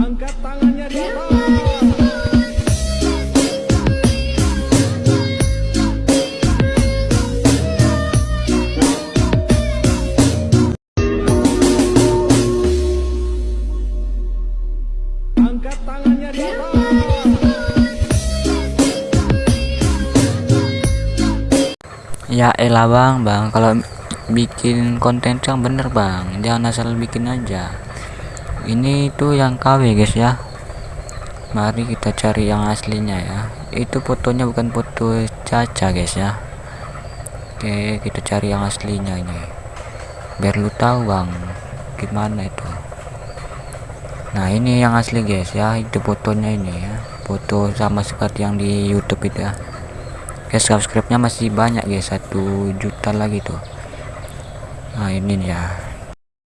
Ya elah bang, bang. Kalau bikin konten yang bener bang, jangan asal bikin aja ini tuh yang KW guys ya. Mari kita cari yang aslinya ya. Itu fotonya bukan foto caca guys ya. Oke kita cari yang aslinya ini. Biar lu tahu bang gimana itu. Nah ini yang asli guys ya. Itu fotonya ini ya. Foto sama seperti yang di YouTube itu ya. Guys subscribe nya masih banyak guys. Satu juta lagi tuh. Nah ini ya